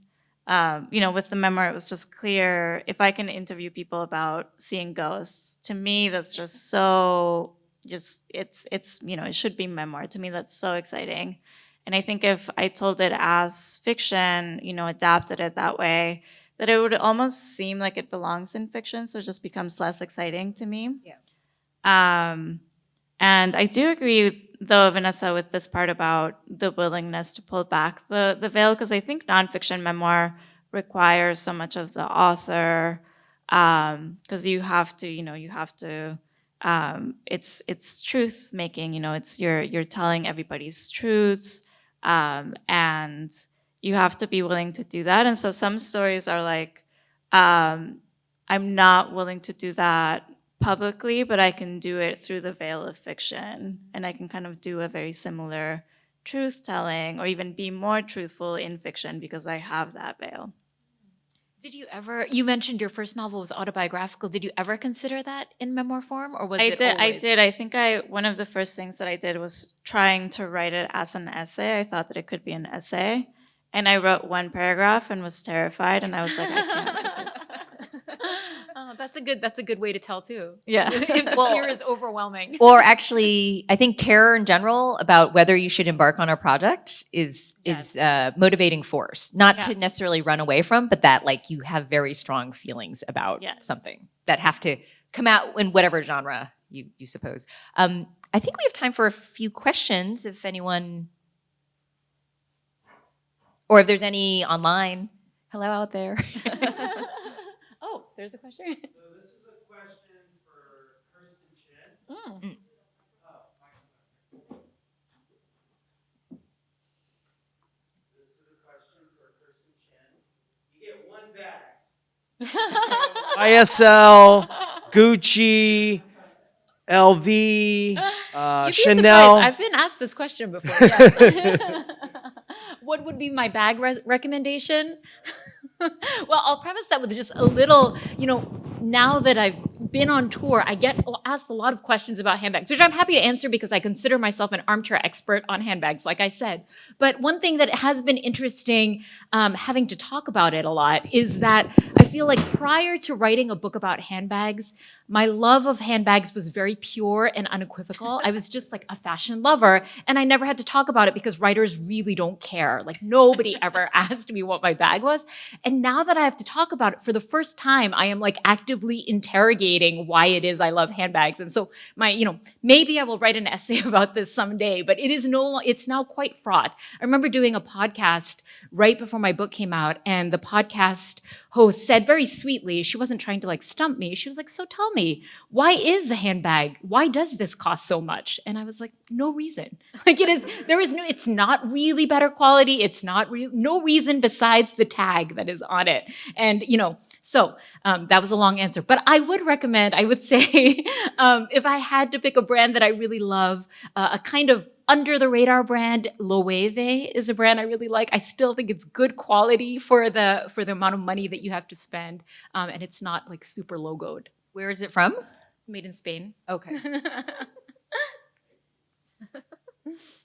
Um, you know, with the memoir, it was just clear if I can interview people about seeing ghosts. To me, that's just so just it's it's you know it should be memoir. To me, that's so exciting. And I think if I told it as fiction, you know, adapted it that way, that it would almost seem like it belongs in fiction, so it just becomes less exciting to me. Yeah. Um, and I do agree, though, Vanessa, with this part about the willingness to pull back the the veil, because I think nonfiction memoir requires so much of the author, because you have to, you know, you have to. Um, it's it's truth making, you know. It's you're you're telling everybody's truths, um, and you have to be willing to do that. And so some stories are like, um, I'm not willing to do that publicly, but I can do it through the veil of fiction. And I can kind of do a very similar truth telling or even be more truthful in fiction because I have that veil. Did you ever? You mentioned your first novel was autobiographical. Did you ever consider that in memoir form, or was I it? did. I did. I think I one of the first things that I did was trying to write it as an essay. I thought that it could be an essay, and I wrote one paragraph and was terrified. And I was like, I can't. [LAUGHS] oh, that's a good. That's a good way to tell too. Yeah. [LAUGHS] if Well- fear is overwhelming. or actually i think terror in general about whether you should embark on a project is is Yes. uh, motivating force not Yeah. to necessarily run away from but that like you have very strong feelings about Yes. something that have to come out in whatever genre you you suppose um, i think we have time for a few questions if anyone or if there's any online hello out there [LAUGHS] [LAUGHS] there's a question. [LAUGHS] So this is a question for Kirsten Chen. This is a question for Kirsten Chen. You get one bag. [LAUGHS] YSL, Gucci, LV, uh, You'd be Chanel. surprised. I've been asked this question before. Yes. [LAUGHS] what would be my bag res- recommendation? [LAUGHS] well, I'll preface that with just a little, you know, now that I've been on tour, I get asked a lot of questions about handbags, which I'm happy to answer because I consider myself an armchair expert on handbags, like I said. But one thing that has been interesting, um, having to talk about it a lot, is that I feel like prior to writing a book about handbags, my love of handbags was very pure and unequivocal. I was just like a fashion lover, and I never had to talk about it because writers really don't care. Like nobody [LAUGHS] ever asked me what my bag was. And now that I have to talk about it for the first time, I am like actively interrogating why it is I love handbags. And so my, you know, maybe I will write an [LAUGHS] essay about this someday, but it is no, it's now quite fraught. I remember doing a podcast right before my book came out, and the podcast host said very sweetly, she wasn't trying to like stump me. She was like, So tell me, why is a handbag? Why does this cost so much? And I was like, No reason. [LAUGHS] Like it is, there is no, it's not really better quality. It's not real, no reason besides the tag that is on it. And, you know, so um, that was a long answer. But I would recommend, I would [LAUGHS] say, um, if I had to pick a brand that I really love, uh, a kind of under the radar brand Loewe is a brand I really like. I still think it's good quality for the for the amount of money that you have to spend, um, and it's not like super logoed. where is it from Made in Spain. Okay. [LAUGHS]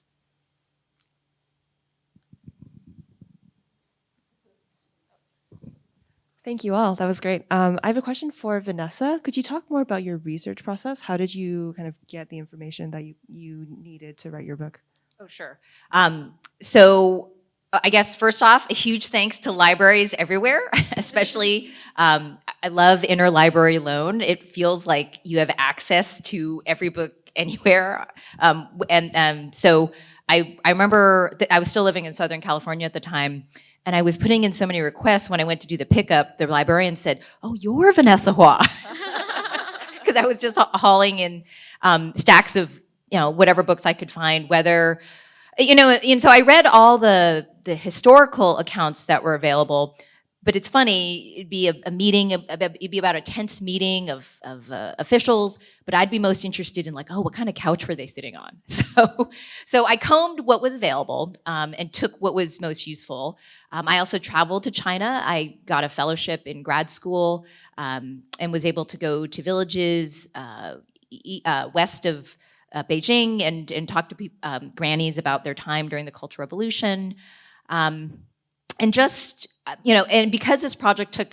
Thank you all. That was great. Um, I have a question for Vanessa. Could you talk more about your research process? How did you kind of get the information that you, you needed to write your book? Oh, sure. Um, so uh, I guess first off, a huge thanks to libraries everywhere, [LAUGHS] especially um, I love interlibrary loan. It feels like you have access to every book [LAUGHS] anywhere. Um, and um, so I, I remember that I was still living in Southern California at the time. And I was putting in so many requests when I went to do the pickup, the librarian said, oh, you're Vanessa Hua. [LAUGHS] Because I was just hauling in um, stacks of, you know, whatever books I could find, whether you know, and so I read all the the historical accounts that were available. But it's funny, it'd be a, a meeting, a- a- it'd be about a tense meeting of, of uh, officials, but I'd be most interested in like, oh, what kind of couch were they sitting on? [LAUGHS] So, so I combed what was available um, and took what was most useful. Um, I also traveled to China. I got a fellowship in grad school um, and was able to go to villages uh, uh, west of uh, Beijing and, and talk to um, grannies about their time during the Cultural Revolution. Um, and just, you know, and because this project took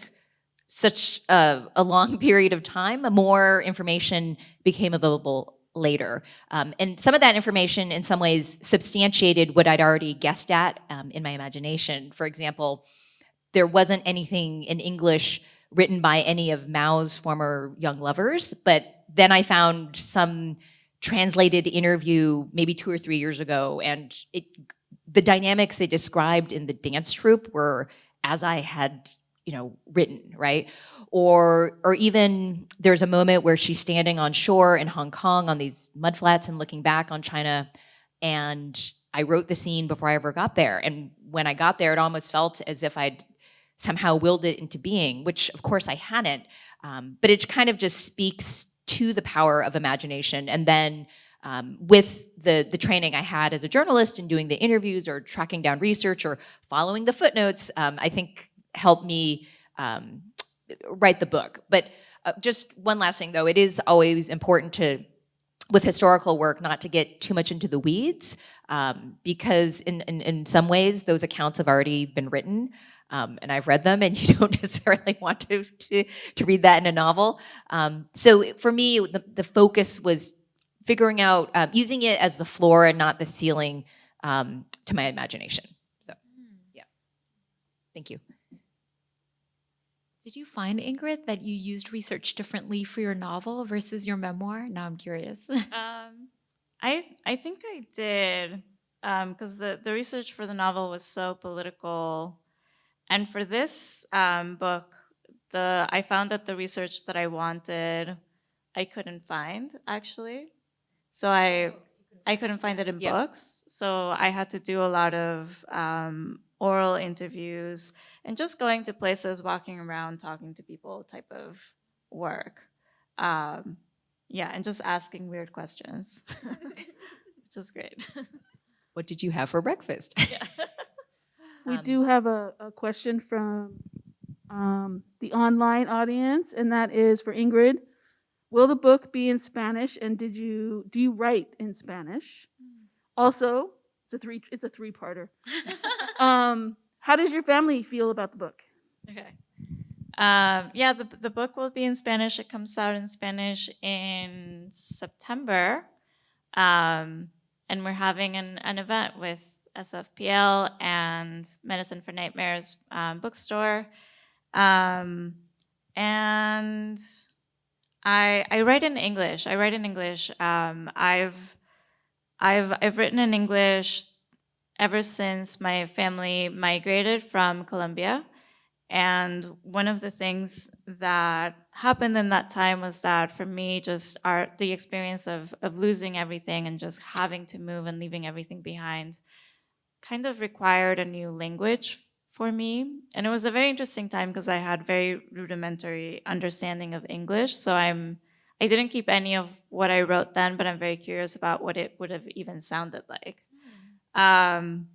such a, a long [LAUGHS] period of time, more information became available later. Um, and some of that information, in some ways, substantiated what I'd already guessed at um, in my imagination. For example, there wasn't anything in English written by any of Mao's former young lovers, but then I found some translated interview maybe two or three years ago, and it, the dynamics they described in the dance troupe were as I had, you know, written, right? Or, or even there's a moment where she's standing on shore in Hong Kong on these mudflats and looking back on China, and I wrote the scene before I ever got there. And when I got there, it almost felt as if I'd somehow willed it into being, which of course I hadn't. Um, but it kind of just speaks to the power of imagination. And then um, with the, the training I had as a journalist and doing the interviews or tracking down research or following the footnotes, um, I think helped me um, write the book. But uh, just one last thing though, it is always important to with historical work not to get too much into the weeds um, because in, in, in some ways those accounts have already been written um, and I've read them and [LAUGHS] you don't necessarily want to, to, to read that in a novel. Um, so for me, the, the focus was figuring out, um, using it as the floor and not the ceiling um, to my imagination. So yeah, thank you. Did you find, Ingrid, that you used research differently for your novel versus your memoir? Now I'm curious. [LAUGHS] Um, I I think I did because the the research for the novel was so political, and for this um, book, the I found that the research that I wanted, I couldn't find actually, so I I couldn't find it in Yeah. books, so I had to do a lot of um, oral interviews and just going to places, walking around, talking to people type of work. Um, yeah, and just asking weird questions, [LAUGHS] which is great. [LAUGHS] What did you have for breakfast? Yeah. [LAUGHS] We Um, do have a, a question from um, the online audience, and that is for Ingrid. Will the book be in Spanish, and did you do you write in Spanish? Also, it's a three it's a three parter. [LAUGHS] um, how does your family feel about the book? Okay. Um, yeah, the, the book will be in Spanish. It comes out in Spanish in September. Um, and we're having an, an event with SFPL and Medicine for Nightmares um, bookstore. Um, and I, I write in English. I write in English. Um, I've, I've, I've written in English ever since my family migrated from Colombia. And one of the things that happened in that time was that for me, just the experience of of losing everything and just having to move and leaving everything behind kind of required a new language for me. And it was a very interesting time because I had very rudimentary understanding of English. So I'm I didn't keep any of what I wrote then, but I'm very curious about what it would have even sounded like. Um,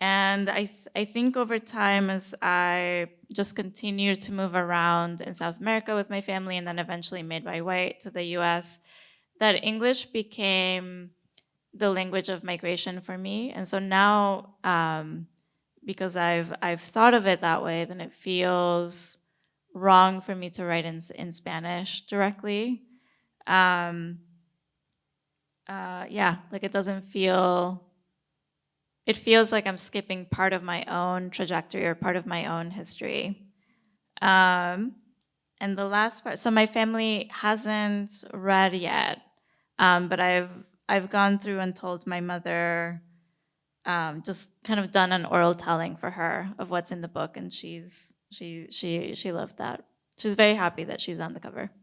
and I, th- I think over time, as I just continued to move around in South America with my family and then eventually made my way to the US, that English became the language of migration for me. And so now, um, because I've I've thought of it that way, then it feels wrong for me to write in in Spanish directly. Um, uh, yeah, like it doesn't feel. It feels like I'm skipping part of my own trajectory or part of my own history. Um, and the last part, so my family hasn't read yet, um, but I've I've gone through and told my mother, um, just kind of done an oral telling for her of what's in the book, and she's she she she loved that. She's very happy that she's on the cover. [LAUGHS]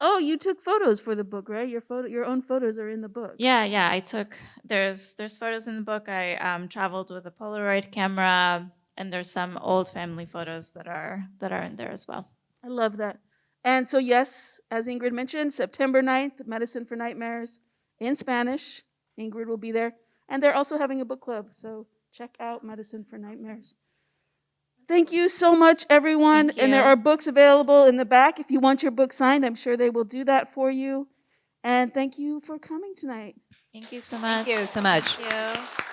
Oh, you took photos for the book, right? Your photo, your own photos are in the book. Yeah, yeah. I took there's there's photos in the book. I um, traveled with a Polaroid camera, and there's some old family photos that are that are in there as well. I love that. And so, yes, as Ingrid mentioned, September 9th, Medicine for Nightmares in Spanish. Ingrid will be there. And they're also having a book club. So check out Medicine for Nightmares. Thank you so much, everyone. And there are books available in the back. If you want your book signed, I'm sure they will do that for you. And thank you for coming tonight. Thank you so much. Thank you so much. Thank you.